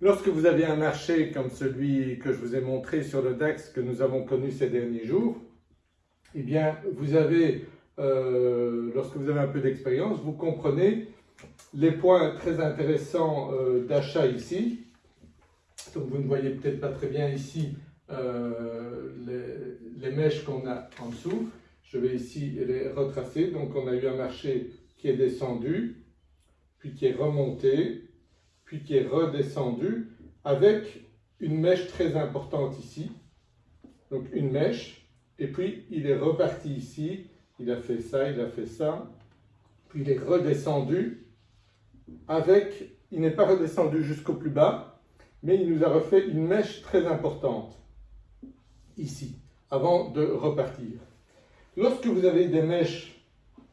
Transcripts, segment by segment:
Lorsque vous avez un marché comme celui que je vous ai montré sur le DAX que nous avons connu ces derniers jours, eh bien, vous avez, euh, lorsque vous avez un peu d'expérience, vous comprenez les points très intéressants euh, d'achat ici. Donc, vous ne voyez peut-être pas très bien ici euh, les, les, mèches qu'on a en dessous. Je vais ici les retracer. Donc, on a eu un marché qui est descendu, puis qui est remonté, puis qui est redescendu avec une mèche très importante ici. Donc une mèche, et puis il est reparti ici, il a fait ça, il a fait ça, puis il est redescendu avec, il n'est pas redescendu jusqu'au plus bas, mais il nous a refait une mèche très importante ici, avant de repartir. Lorsque vous avez des mèches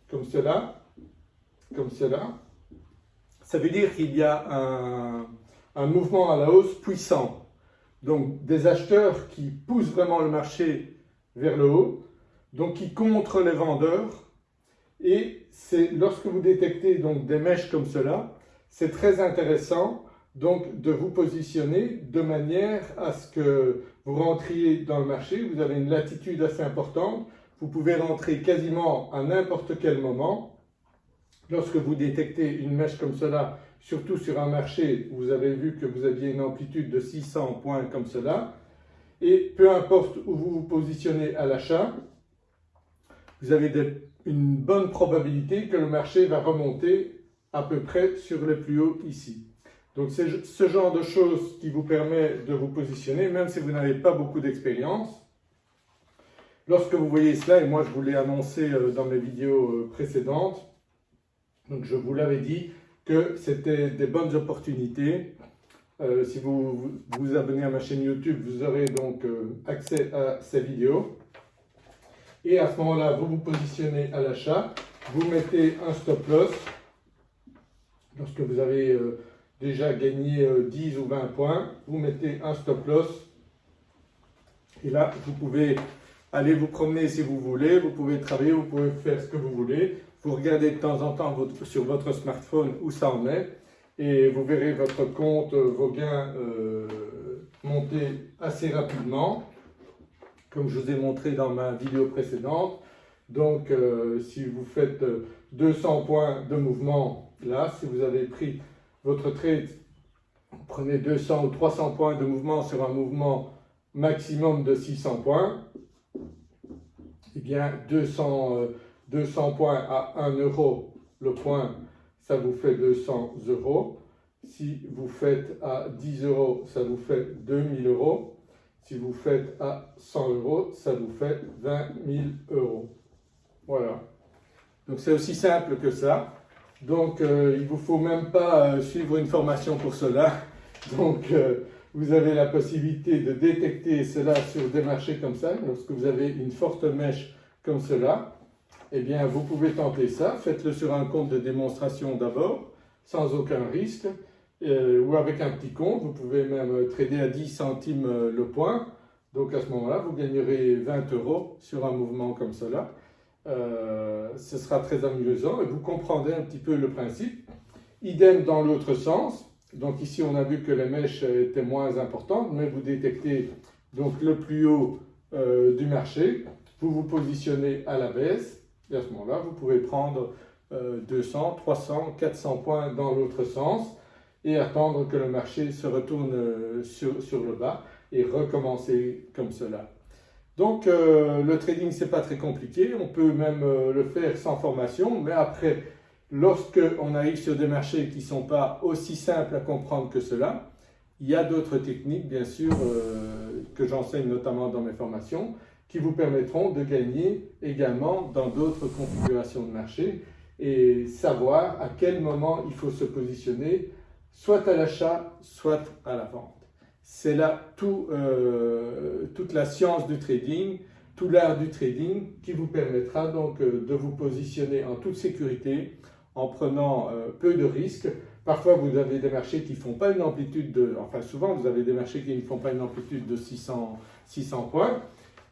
comme cela, comme cela, ça veut dire qu'il y a un, mouvement à la hausse puissant. Donc des acheteurs qui poussent vraiment le marché vers le haut, donc qui contre les vendeurs. Et c'est lorsque vous détectez donc des mèches comme cela, c'est très intéressant donc de vous positionner de manière à ce que vous rentriez dans le marché, vous avez une latitude assez importante, vous pouvez rentrer quasiment à n'importe quel moment Lorsque vous détectez une mèche comme cela, surtout sur un marché vous avez vu que vous aviez une amplitude de 600 points comme cela, et peu importe où vous vous positionnez à l'achat, vous avez une bonne probabilité que le marché va remonter à peu près sur le plus haut ici. Donc c'est ce genre de choses qui vous permet de vous positionner, même si vous n'avez pas beaucoup d'expérience. Lorsque vous voyez cela, et moi je vous l'ai annoncé euh, dans mes vidéos euh, précédentes, donc je vous l'avais dit que c'était des bonnes opportunités. Euh, si vous, vous abonnez à ma chaîne YouTube, vous aurez donc euh, accès à ces vidéos. Et à ce moment-là, vous vous positionnez à l'achat, vous mettez un stop loss. Lorsque vous avez euh, déjà gagné 10 ou 20 points, vous mettez un stop loss. Et là, vous pouvez aller vous promener si vous voulez, vous pouvez travailler, vous pouvez faire ce que vous voulez. Vous regardez de temps en temps sur votre smartphone où ça en est et vous verrez votre compte, euh, vos gains euh, monter assez rapidement, comme je vous ai montré dans ma vidéo précédente. Donc, euh, si vous faites 200 points de mouvement, là, si vous avez pris votre trade, prenez 200 ou 300 points de mouvement sur un mouvement maximum de 600 points, eh bien, 200, 200 points à 1 euro le point, ça vous fait 200 euros. Si vous faites à 10 euros, ça vous fait 2000 euros. Si vous faites à 100 euros, ça vous fait 20 000 euros. Voilà. Donc c'est aussi simple que ça. Donc euh, il ne vous faut même pas euh, suivre une formation pour cela. Donc euh, vous avez la possibilité de détecter cela sur des marchés comme ça, lorsque vous avez une forte mèche comme cela eh bien, vous pouvez tenter ça. Faites-le sur un compte de démonstration d'abord, sans aucun risque, euh, ou avec un petit compte. Vous pouvez même trader à 10 centimes euh, le point. Donc, à ce moment-là, vous gagnerez 20 euros sur un mouvement comme cela. Euh, ce sera très amusant et vous comprendrez un petit peu le principe. Idem dans l'autre sens. Donc ici, on a vu que les mèches étaient moins importantes, mais vous détectez donc le plus haut du marché. Vous vous positionnez à la baisse et à ce moment-là, vous pouvez prendre 200, 300, 400 points dans l'autre sens et attendre que le marché se retourne euh, sur, le bas et recommencer comme cela. Donc euh, le trading c'est pas très compliqué, on peut même euh, le faire sans formation, mais après lorsque on arrive sur des marchés qui ne sont pas aussi simples à comprendre que cela, il y a d'autres techniques bien sûr que j'enseigne notamment dans mes formations qui vous permettront de gagner également dans d'autres configurations de marché et savoir à quel moment il faut se positionner, soit à l'achat, soit à la vente. C'est là tout, euh, toute la science du trading, tout l'art du trading qui vous permettra donc euh, de vous positionner en toute sécurité, en prenant euh, peu de risques. Parfois, vous avez des marchés qui font pas une amplitude de... Enfin, souvent, vous avez des marchés qui ne font pas une amplitude de 600, 600 points.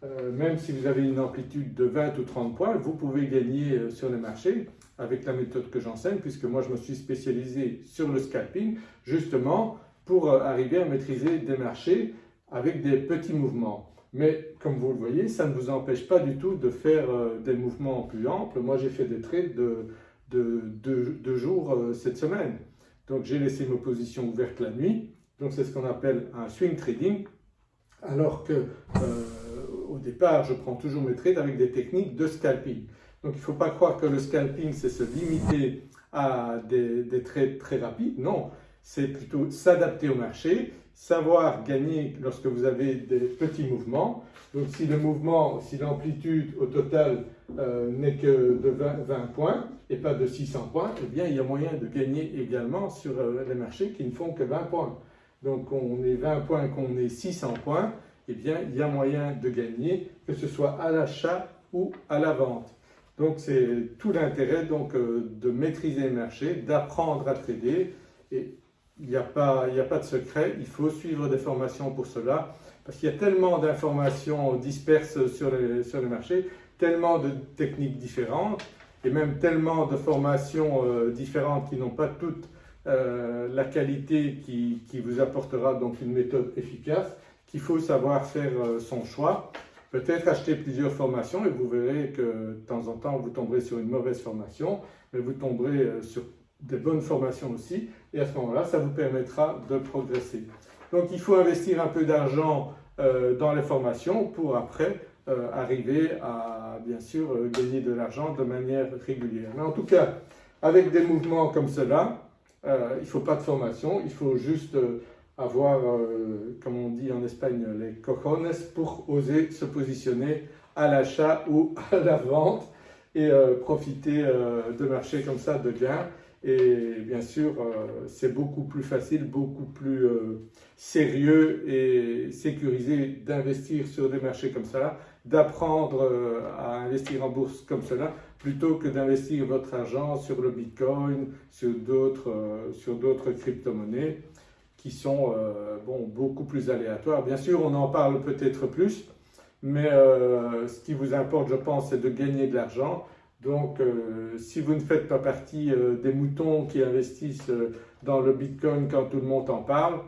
Euh, même si vous avez une amplitude de 20 ou 30 points, vous pouvez gagner euh, sur les marchés avec la méthode que j'enseigne, puisque moi je me suis spécialisé sur le scalping, justement pour arriver à maîtriser des marchés avec des petits mouvements. Mais comme vous le voyez, ça ne vous empêche pas du tout de faire des mouvements plus amples. Moi, j'ai fait des trades de, deux jours cette semaine. Donc, j'ai laissé mes positions ouvertes la nuit. Donc, c'est ce qu'on appelle un swing trading. Alors que départ, je prends toujours mes trades avec des techniques de scalping. Donc il ne faut pas croire que le scalping, c'est se limiter à des, trades très rapides. Non, c'est plutôt s'adapter au marché, savoir gagner lorsque vous avez des petits mouvements. Donc si le mouvement, si l'amplitude au total euh, n'est que de 20, points et pas de 600 points, eh bien il y a moyen de gagner également sur euh, les marchés qui ne font que 20 points. Donc on est 20 points, qu'on est 600 points, eh bien, il y a moyen de gagner, que ce soit à l'achat ou à la vente. Donc, c'est tout l'intérêt donc euh, de maîtriser le marché, d'apprendre à trader. Et il n'y a, pas, a pas de secret, il faut suivre des formations pour cela, parce qu'il y a tellement d'informations disperses sur les, sur marchés, tellement de techniques différentes, et même tellement de formations euh, différentes qui n'ont pas toutes euh, la qualité qui, qui, vous apportera donc une méthode efficace qu'il faut savoir faire euh, son choix. Peut-être acheter plusieurs formations et vous verrez que de temps en temps vous tomberez sur une mauvaise formation, mais vous tomberez euh, sur des bonnes formations aussi et à ce moment-là, ça vous permettra de progresser. Donc il faut investir un peu d'argent euh, dans les formations pour après arriver à bien sûr gagner de l'argent de manière régulière. Mais en tout cas, avec des mouvements comme cela, il ne faut pas de formation, il faut juste avoir, euh, comme on dit en Espagne, les cojones pour oser se positionner à l'achat ou à la vente et euh, profiter euh, de marchés comme ça de gains. Et bien sûr, c'est beaucoup plus facile, beaucoup plus sérieux et sécurisé d'investir sur des marchés comme ça, d'apprendre à investir en bourse comme cela, plutôt que d'investir votre argent sur le Bitcoin, sur d'autres crypto-monnaies qui sont euh, bon, beaucoup plus aléatoires. Bien sûr, on en parle peut-être plus, mais euh, ce qui vous importe, je pense, c'est de gagner de l'argent. Donc, euh, si vous ne faites pas partie des moutons qui investissent dans le Bitcoin quand tout le monde en parle,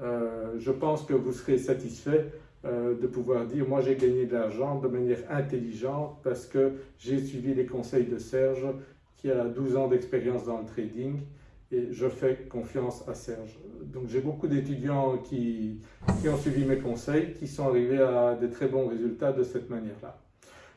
je pense que vous serez satisfait de pouvoir dire « moi j'ai gagné de l'argent de manière intelligente parce que j'ai suivi les conseils de Serge qui a 12 ans d'expérience dans le trading et je fais confiance à Serge. Donc j'ai beaucoup d'étudiants qui, ont suivi mes conseils, qui sont arrivés à des très bons résultats de cette manière-là.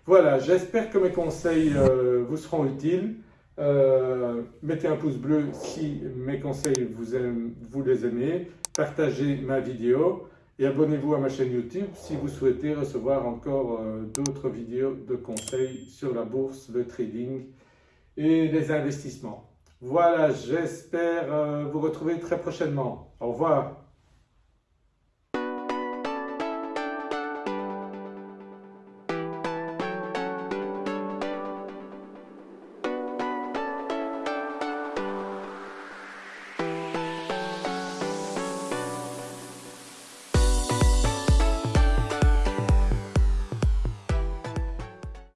Voilà, j'espère que mes conseils euh, vous seront utiles. Euh, mettez un pouce bleu si mes conseils vous, aiment, vous les aimez. Partagez ma vidéo et abonnez-vous à ma chaîne YouTube si vous souhaitez recevoir encore euh, d'autres vidéos de conseils sur la bourse, le trading et les investissements. Voilà, j'espère euh, vous retrouver très prochainement. Au revoir.